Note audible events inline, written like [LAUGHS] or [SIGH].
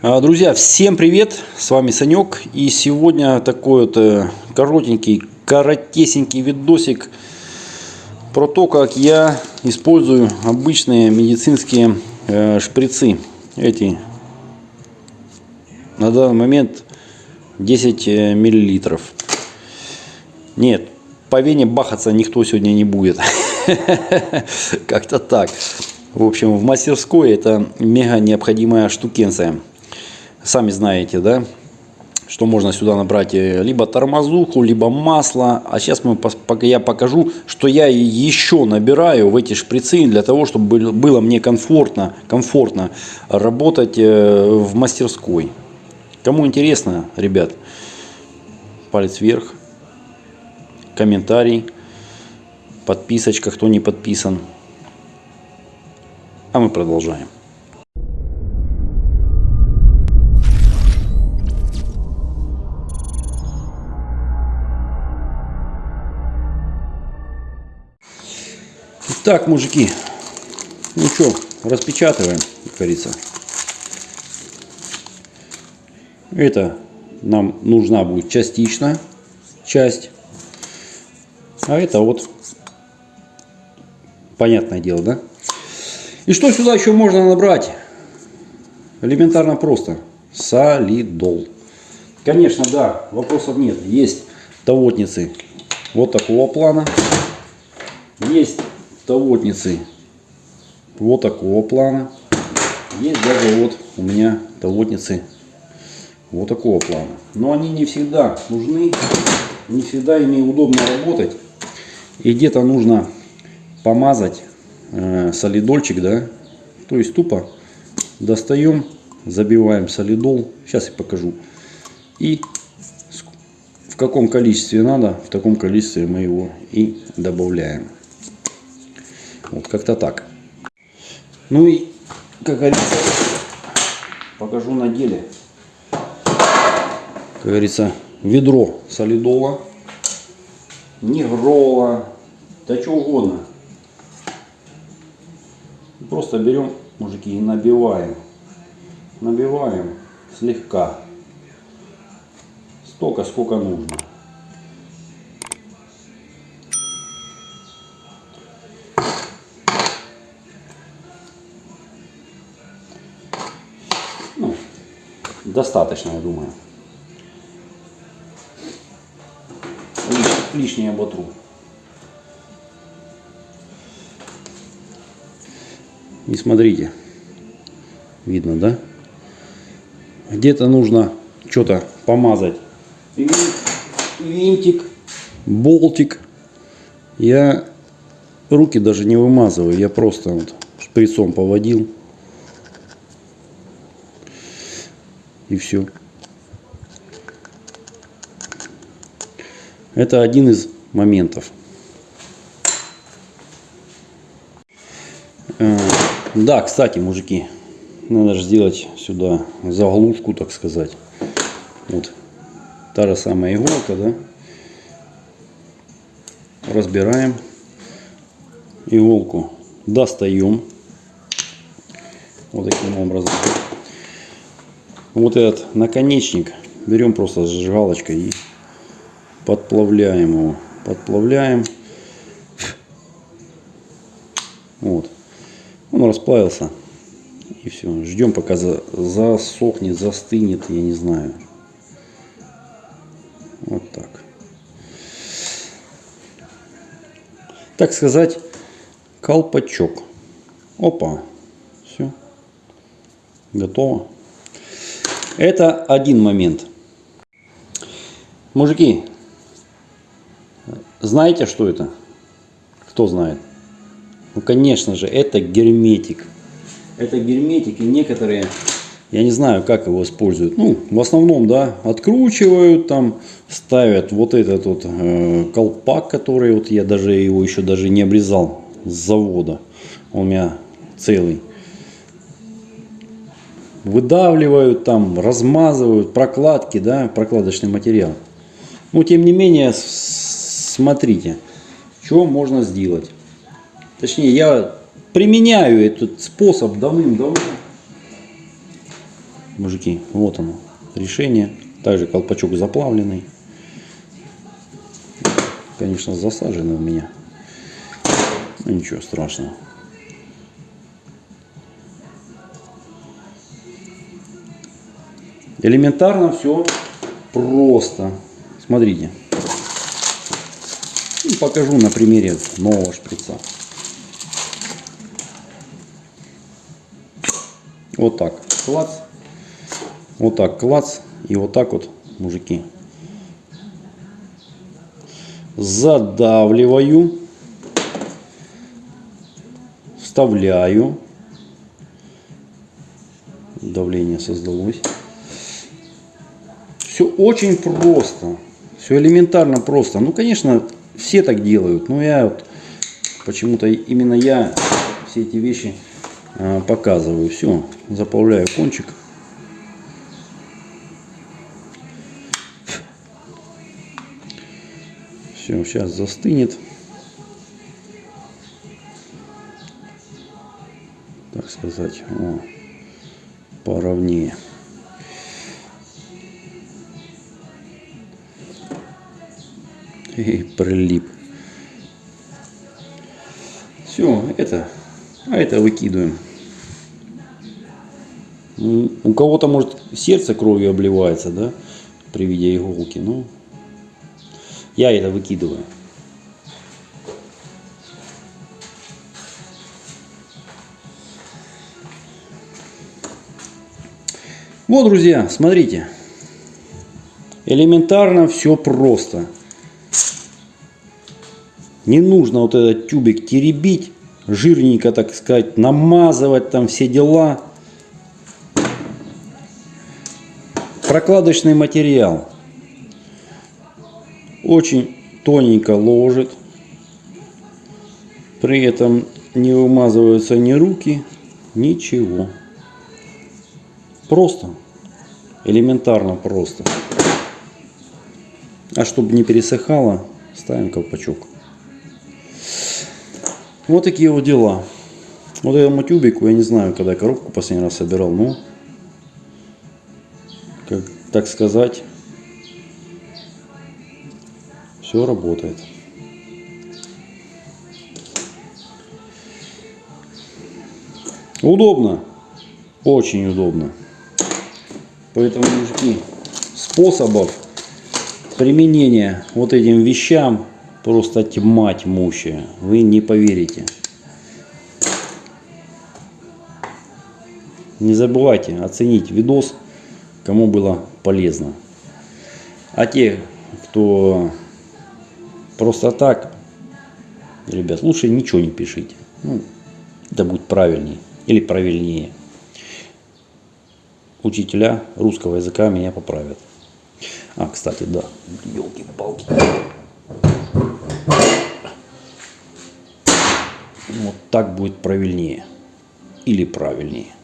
А, Друзья, всем привет! С вами Санек. И сегодня такой вот э, коротенький, коротесенький видосик про то, как я использую обычные медицинские э, шприцы. Эти на данный момент 10 э, миллилитров. Нет, по вене бахаться никто сегодня не будет. [LAUGHS] Как-то так. В общем, в мастерской это мега необходимая штукенция. Сами знаете, да, что можно сюда набрать э, либо тормозуху, либо масло. А сейчас мы, я покажу, что я еще набираю в эти шприцы для того, чтобы было мне комфортно, комфортно работать э, в мастерской. Кому интересно, ребят, палец вверх, комментарий, подписочка, кто не подписан. А мы продолжаем. Так, мужики, ну что, распечатываем, как говорится. Это нам нужна будет частично часть. А это вот, понятное дело, да? И что сюда еще можно набрать? Элементарно просто. Солидол. Конечно, да, вопросов нет. Есть тавотницы вот такого плана. Есть тавотницы вот такого плана. Есть даже вот у меня тавотницы вот такого плана. Но они не всегда нужны, не всегда ими удобно работать. И где-то нужно помазать э, солидольчик, да, то есть тупо достаем, забиваем солидол, сейчас я покажу. И в каком количестве надо, в таком количестве мы его и добавляем. Вот как-то так. Ну и, как говорится, покажу на деле. Как говорится, ведро солидола, негрола, да что угодно. Просто берем, мужики, и набиваем. Набиваем слегка. Столько, сколько нужно. Достаточно, я думаю. Лишнее оботру. И смотрите, видно, да? Где-то нужно что-то помазать. Винтик, болтик. Я руки даже не вымазываю, я просто вот шприцом поводил. И все. Это один из моментов. Э, да, кстати, мужики, надо же сделать сюда заглушку, так сказать. Вот та же самая иголка, да. Разбираем иголку, достаем вот таким образом вот этот наконечник берем просто зажигалочкой и подплавляем его. Подплавляем. Вот. Он расплавился. И все. Ждем пока за, засохнет, застынет, я не знаю. Вот так. Так сказать, колпачок. Опа. Все. Готово. Это один момент. Мужики, знаете, что это? Кто знает? Ну, конечно же, это герметик. Это герметик, и некоторые, я не знаю, как его используют. Ну, в основном, да, откручивают, там, ставят вот этот вот э, колпак, который вот я даже его еще даже не обрезал с завода. Он у меня целый выдавливают, там, размазывают, прокладки, да, прокладочный материал. Но тем не менее, смотрите, что можно сделать. Точнее, я применяю этот способ давным-давно. мужики, вот оно, решение. Также колпачок заплавленный. Конечно, засаженный у меня. Ну, ничего страшного. Элементарно все просто. Смотрите. Ну, покажу на примере нового шприца. Вот так. Клац. Вот так клац. И вот так вот, мужики. Задавливаю. Вставляю. Давление создалось. Все очень просто. Все элементарно просто. Ну, конечно, все так делают. Но я вот, почему-то именно я все эти вещи а, показываю. Все, заполняю кончик. Все, сейчас застынет. Так сказать, о, поровнее. И прилип. Все, это, а это выкидываем. У кого-то, может, сердце кровью обливается, да, при виде иголки. Но я это выкидываю. Вот, друзья, смотрите. Элементарно все просто. Не нужно вот этот тюбик теребить, жирненько, так сказать, намазывать там все дела. Прокладочный материал. Очень тоненько ложит. При этом не вымазываются ни руки, ничего. Просто. Элементарно просто. А чтобы не пересыхало, ставим колпачок. Вот такие вот дела. Вот этому тюбику, я не знаю, когда я коробку последний раз собирал, но как так сказать, все работает. Удобно, очень удобно. Поэтому, мужики, способов применения вот этим вещам просто тьма тьмущая. Вы не поверите. Не забывайте оценить видос кому было полезно. А те, кто просто так, ребят, лучше ничего не пишите. Ну, это будет правильнее или правильнее. Учителя русского языка меня поправят. А, кстати, да, елки-палки. Вот так будет правильнее или правильнее.